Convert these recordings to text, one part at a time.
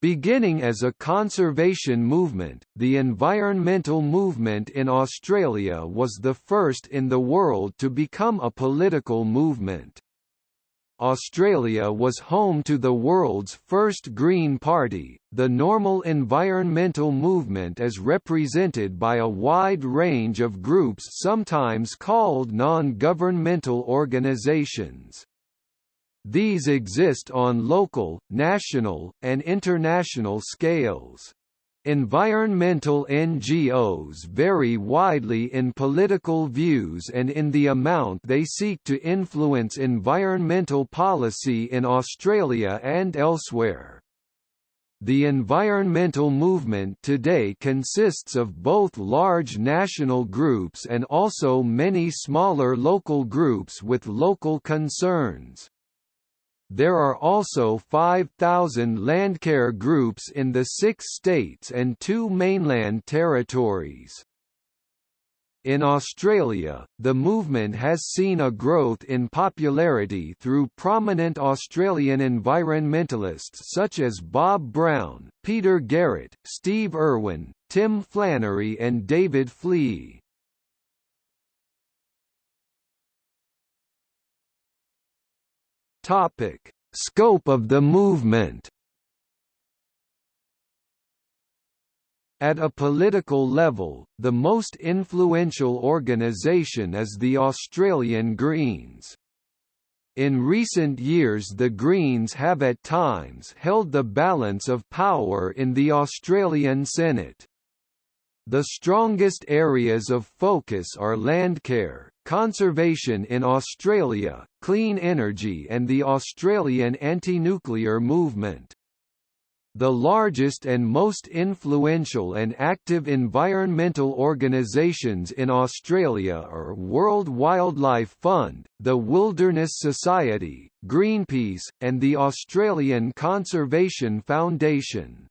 Beginning as a conservation movement, the environmental movement in Australia was the first in the world to become a political movement. Australia was home to the world's first Green Party, the normal environmental movement as represented by a wide range of groups sometimes called non-governmental organizations. These exist on local, national, and international scales. Environmental NGOs vary widely in political views and in the amount they seek to influence environmental policy in Australia and elsewhere. The environmental movement today consists of both large national groups and also many smaller local groups with local concerns. There are also 5,000 landcare groups in the six states and two mainland territories. In Australia, the movement has seen a growth in popularity through prominent Australian environmentalists such as Bob Brown, Peter Garrett, Steve Irwin, Tim Flannery and David Fleay. Topic: Scope of the movement. At a political level, the most influential organisation is the Australian Greens. In recent years the Greens have at times held the balance of power in the Australian Senate. The strongest areas of focus are landcare, conservation in Australia, clean energy and the Australian anti-nuclear movement. The largest and most influential and active environmental organisations in Australia are World Wildlife Fund, the Wilderness Society, Greenpeace, and the Australian Conservation Foundation.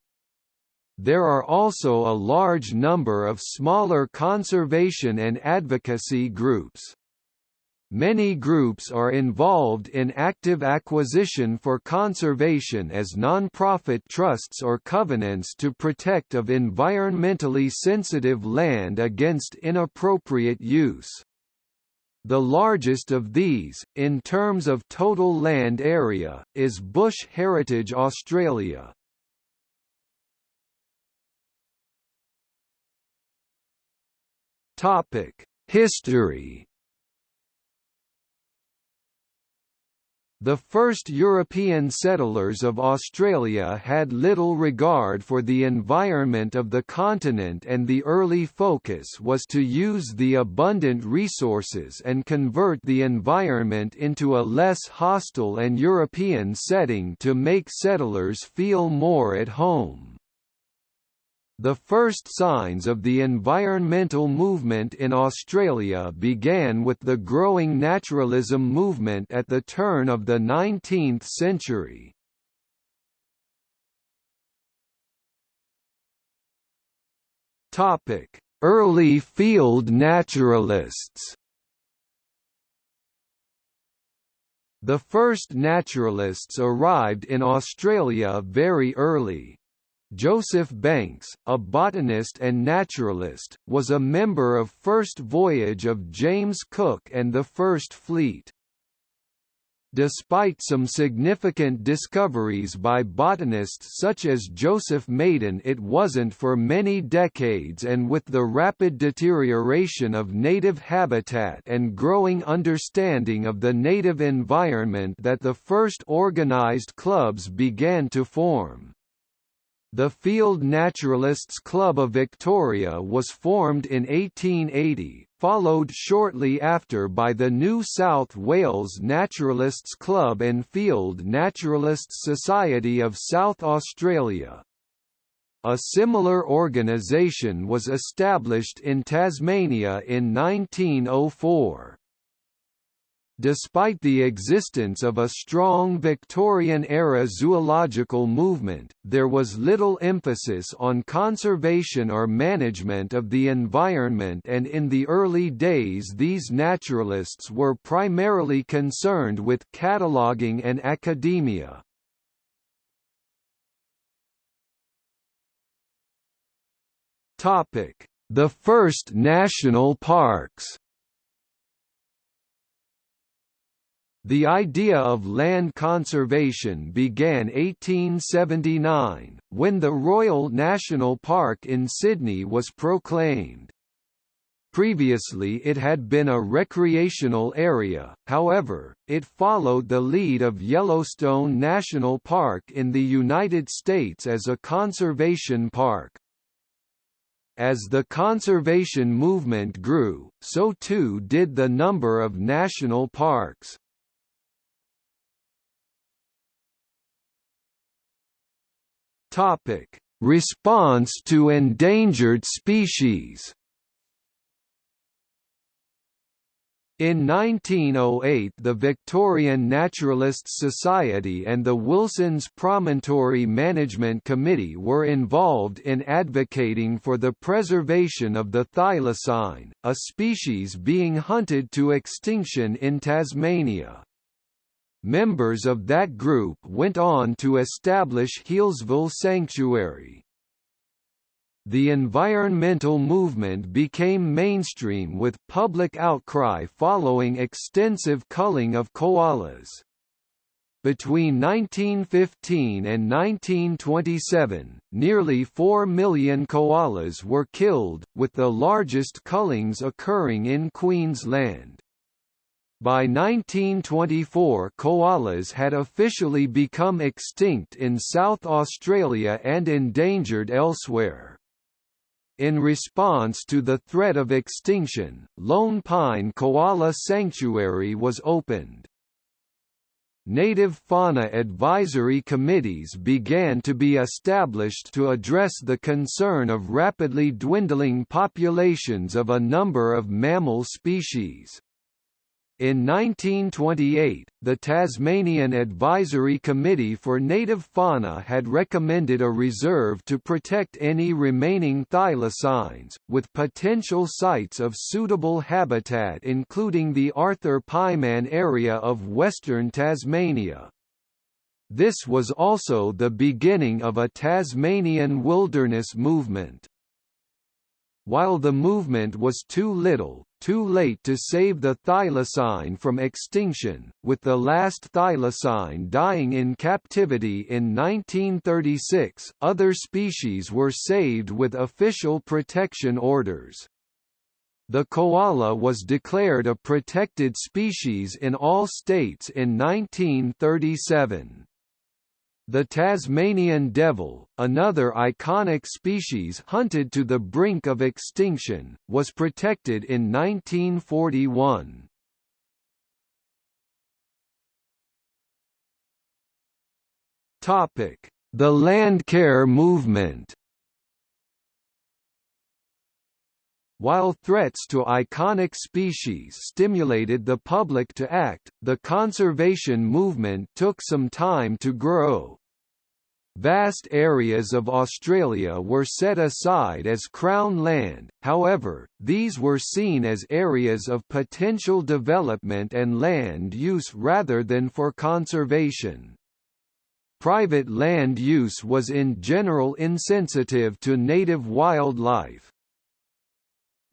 There are also a large number of smaller conservation and advocacy groups. Many groups are involved in active acquisition for conservation as non-profit trusts or covenants to protect of environmentally sensitive land against inappropriate use. The largest of these, in terms of total land area, is Bush Heritage Australia. Topic: History. The first European settlers of Australia had little regard for the environment of the continent and the early focus was to use the abundant resources and convert the environment into a less hostile and European setting to make settlers feel more at home. The first signs of the environmental movement in Australia began with the growing naturalism movement at the turn of the 19th century. Early field naturalists The first naturalists arrived in Australia very early. Joseph Banks, a botanist and naturalist, was a member of first voyage of James Cook and the First Fleet. Despite some significant discoveries by botanists such as Joseph Maiden it wasn't for many decades and with the rapid deterioration of native habitat and growing understanding of the native environment that the first organized clubs began to form. The Field Naturalists Club of Victoria was formed in 1880, followed shortly after by the New South Wales Naturalists Club and Field Naturalists Society of South Australia. A similar organisation was established in Tasmania in 1904. Despite the existence of a strong Victorian-era zoological movement, there was little emphasis on conservation or management of the environment and in the early days these naturalists were primarily concerned with cataloguing and academia. The first national parks The idea of land conservation began 1879, when the Royal National Park in Sydney was proclaimed. Previously it had been a recreational area, however, it followed the lead of Yellowstone National Park in the United States as a conservation park. As the conservation movement grew, so too did the number of national parks. Topic: Response to endangered species. In 1908 the Victorian Naturalists Society and the Wilson's Promontory Management Committee were involved in advocating for the preservation of the thylacine, a species being hunted to extinction in Tasmania. Members of that group went on to establish Healesville Sanctuary. The environmental movement became mainstream with public outcry following extensive culling of koalas. Between 1915 and 1927, nearly 4 million koalas were killed, with the largest cullings occurring in Queensland. By 1924 koalas had officially become extinct in South Australia and endangered elsewhere. In response to the threat of extinction, Lone Pine Koala Sanctuary was opened. Native fauna advisory committees began to be established to address the concern of rapidly dwindling populations of a number of mammal species. In 1928, the Tasmanian Advisory Committee for Native Fauna had recommended a reserve to protect any remaining thylacines, with potential sites of suitable habitat including the Arthur Pieman area of western Tasmania. This was also the beginning of a Tasmanian wilderness movement. While the movement was too little, too late to save the thylacine from extinction, with the last thylacine dying in captivity in 1936, other species were saved with official protection orders. The koala was declared a protected species in all states in 1937. The Tasmanian devil, another iconic species hunted to the brink of extinction, was protected in 1941. Topic: The Landcare movement. While threats to iconic species stimulated the public to act, the conservation movement took some time to grow. Vast areas of Australia were set aside as Crown land, however, these were seen as areas of potential development and land use rather than for conservation. Private land use was in general insensitive to native wildlife.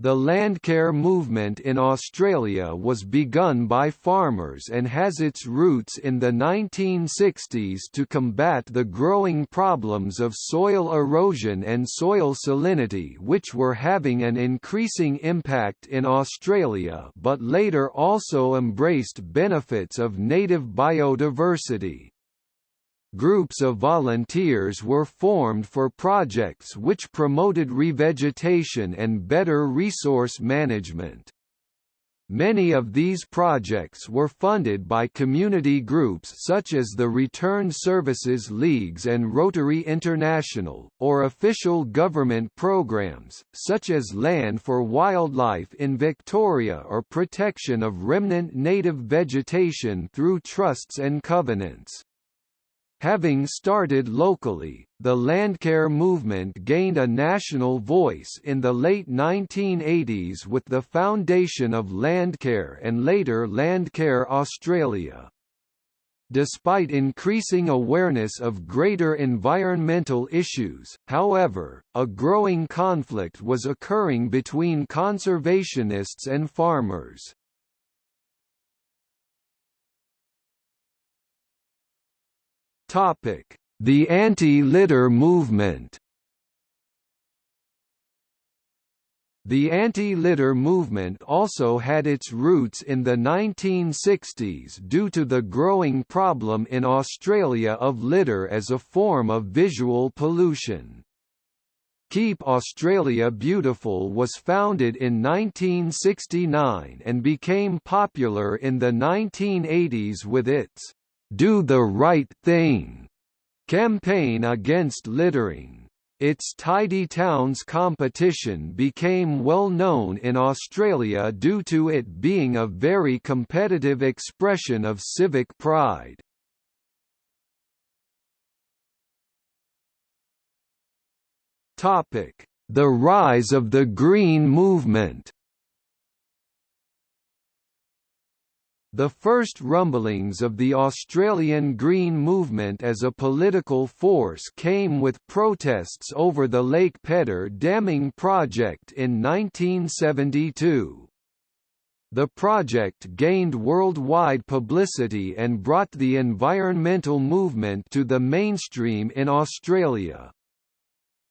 The landcare movement in Australia was begun by farmers and has its roots in the 1960s to combat the growing problems of soil erosion and soil salinity which were having an increasing impact in Australia but later also embraced benefits of native biodiversity. Groups of volunteers were formed for projects which promoted revegetation and better resource management. Many of these projects were funded by community groups such as the Returned Services Leagues and Rotary International, or official government programs, such as Land for Wildlife in Victoria or protection of remnant native vegetation through trusts and covenants. Having started locally, the Landcare movement gained a national voice in the late 1980s with the foundation of Landcare and later Landcare Australia. Despite increasing awareness of greater environmental issues, however, a growing conflict was occurring between conservationists and farmers. The anti-litter movement The anti-litter movement also had its roots in the 1960s due to the growing problem in Australia of litter as a form of visual pollution. Keep Australia Beautiful was founded in 1969 and became popular in the 1980s with its Do the Right Thing campaign against littering. Its Tidy Towns competition became well known in Australia due to it being a very competitive expression of civic pride. The rise of the Green Movement The first rumblings of the Australian Green Movement as a political force came with protests over the Lake Pedder damming project in 1972. The project gained worldwide publicity and brought the environmental movement to the mainstream in Australia.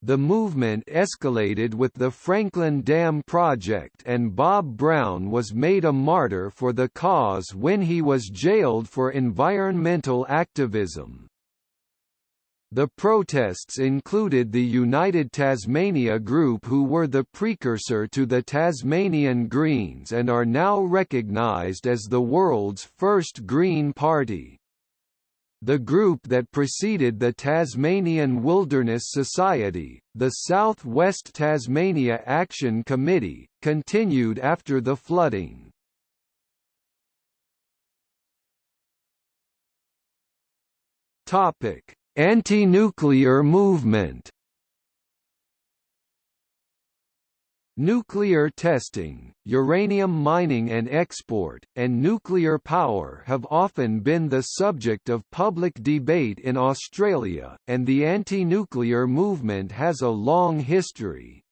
The movement escalated with the Franklin Dam project and Bob Brown was made a martyr for the cause when he was jailed for environmental activism. The protests included the United Tasmania Group who were the precursor to the Tasmanian Greens and are now recognised as the world's first Green Party. The group that preceded the Tasmanian Wilderness Society, the South West Tasmania Action Committee, continued after the flooding. Anti-nuclear movement Nuclear testing, uranium mining and export, and nuclear power have often been the subject of public debate in Australia, and the anti-nuclear movement has a long history.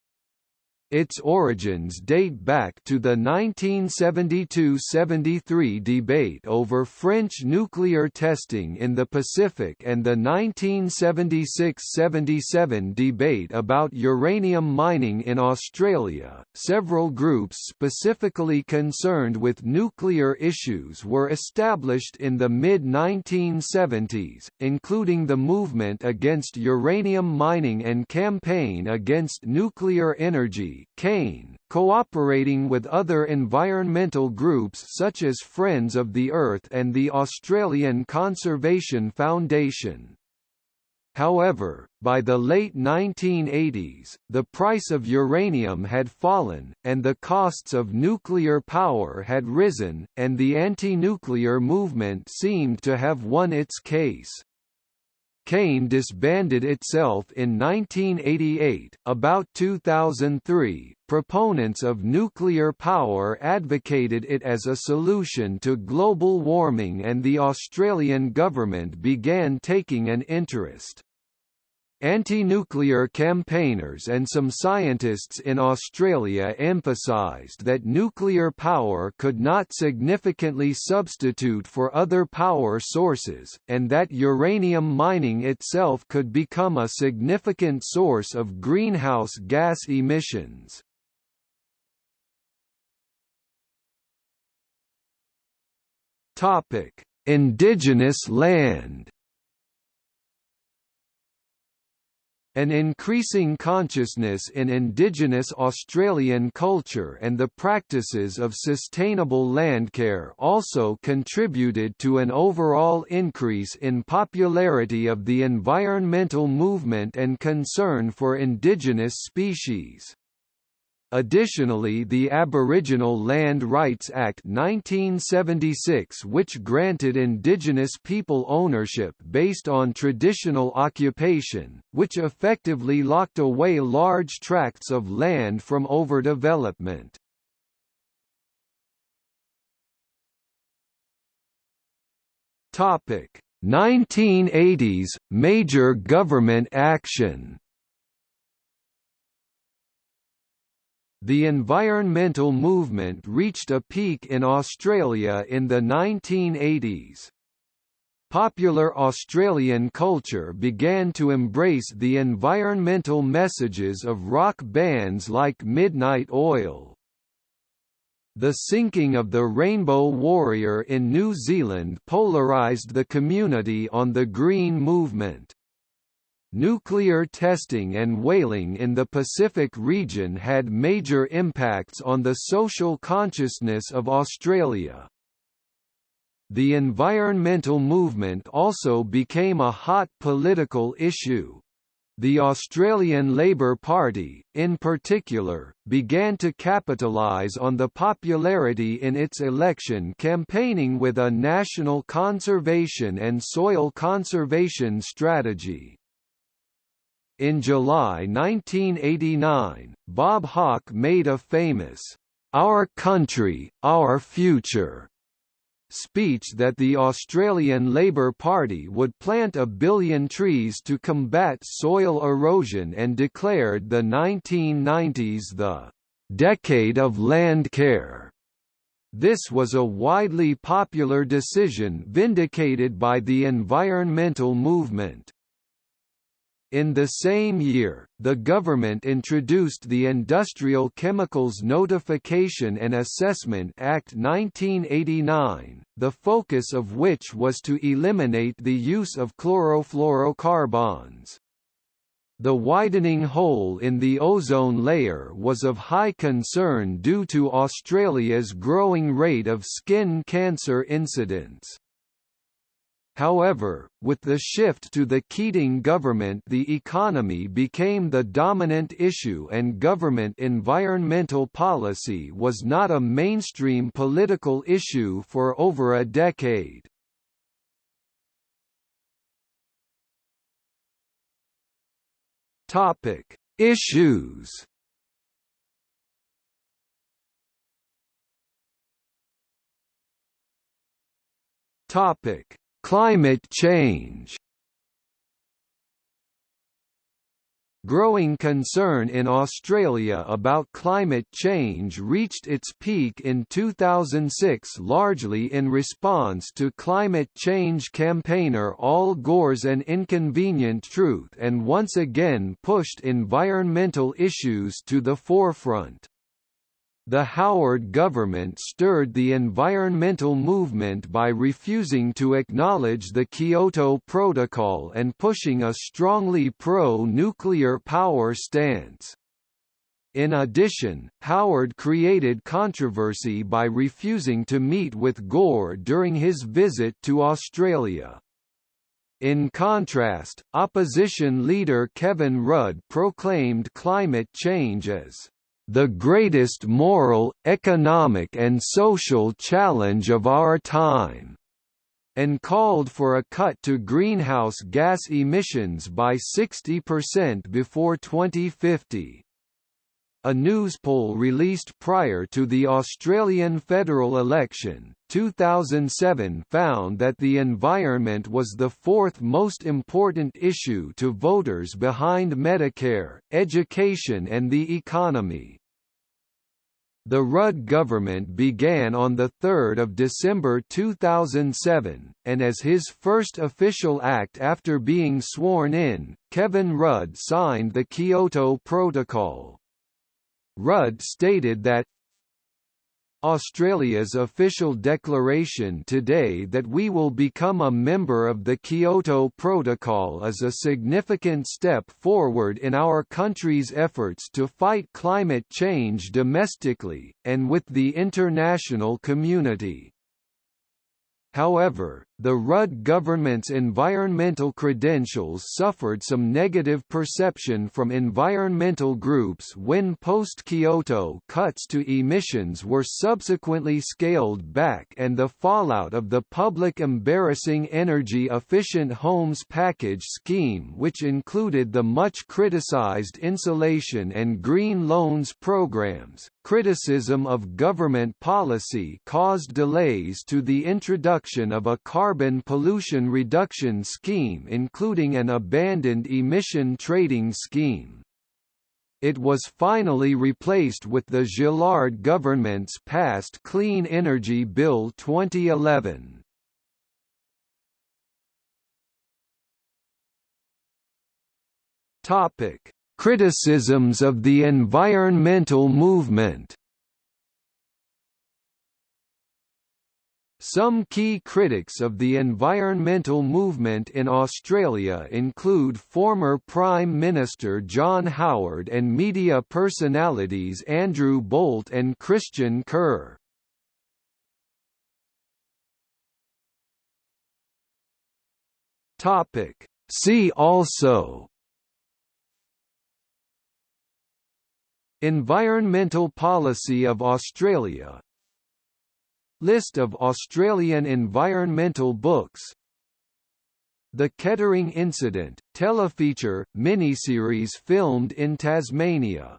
Its origins date back to the 1972–73 debate over French nuclear testing in the Pacific and the 1976–77 debate about uranium mining in Australia. Several groups specifically concerned with nuclear issues were established in the mid-1970s, including the Movement Against Uranium Mining and Campaign Against Nuclear Energy CANE, cooperating with other environmental groups such as Friends of the Earth and the Australian Conservation Foundation. However, by the late 1980s, the price of uranium had fallen, and the costs of nuclear power had risen, and the anti-nuclear movement seemed to have won its case. CANE disbanded itself in 1988. About 2003, proponents of nuclear power advocated it as a solution to global warming and the Australian government began taking an interest. Anti-nuclear campaigners and some scientists in Australia emphasised that nuclear power could not significantly substitute for other power sources, and that uranium mining itself could become a significant source of greenhouse gas emissions. Indigenous land An increasing consciousness in Indigenous Australian culture and the practices of sustainable landcare also contributed to an overall increase in popularity of the environmental movement and concern for indigenous species. Additionally the Aboriginal Land Rights Act 1976 which granted Indigenous people ownership based on traditional occupation, which effectively locked away large tracts of land from overdevelopment. Topic 1980s major government action. The environmental movement reached a peak in Australia in the 1980s. Popular Australian culture began to embrace the environmental messages of rock bands like Midnight Oil. The sinking of the Rainbow Warrior in New Zealand polarised the community on the Green Movement. Nuclear testing and whaling in the Pacific region had major impacts on the social consciousness of Australia. The environmental movement also became a hot political issue. The Australian Labor Party, in particular, began to capitalise on the popularity in its election campaigning with a national conservation and soil conservation strategy. In July 1989, Bob Hawke made a famous, Our Country, Our Future speech that the Australian Labor Party would plant a billion trees to combat soil erosion and declared the 1990s the decade of land care. This was a widely popular decision vindicated by the environmental movement. In the same year, the government introduced the Industrial Chemicals Notification and Assessment Act 1989, the focus of which was to eliminate the use of chlorofluorocarbons. The widening hole in the ozone layer was of high concern due to Australia's growing rate of skin cancer incidents. However, with the shift to the Keating government the economy became the dominant issue and government environmental policy was not a mainstream political issue for over a decade. Topic: Issues. Topic: Climate change Growing concern in Australia about climate change reached its peak in 2006 largely in response to climate change campaigner Al Gore's An Inconvenient Truth and once again pushed environmental issues to the forefront. The Howard government stirred the environmental movement by refusing to acknowledge the Kyoto Protocol and pushing a strongly pro-nuclear power stance. In addition, Howard created controversy by refusing to meet with Gore during his visit to Australia. In contrast, opposition leader Kevin Rudd proclaimed climate change as the greatest moral, economic and social challenge of our time", and called for a cut to greenhouse gas emissions by 60% before 2050. A news poll released prior to the Australian federal election, 2007 found that the environment was the fourth most important issue to voters behind Medicare, education and the economy. The Rudd government began on 3 December 2007, and as his first official act after being sworn in, Kevin Rudd signed the Kyoto Protocol. Rudd stated that Australia's official declaration today that we will become a member of the Kyoto Protocol is a significant step forward in our country's efforts to fight climate change domestically, and with the international community. However, the Rudd government's environmental credentials suffered some negative perception from environmental groups when post-Kyoto cuts to emissions were subsequently scaled back and the fallout of the public embarrassing energy-efficient homes package scheme which included the much criticized insulation and green loans programs. Criticism of government policy caused delays to the introduction of a carbon carbon pollution reduction scheme including an abandoned emission trading scheme. It was finally replaced with the Gillard government's passed Clean Energy Bill 2011. Topic: Criticisms of the environmental movement Some key critics of the environmental movement in Australia include former Prime Minister John Howard and media personalities Andrew Bolt and Christian Kerr. See also Environmental policy of Australia List of Australian environmental books. The Kettering Incident, telefeature, miniseries filmed in Tasmania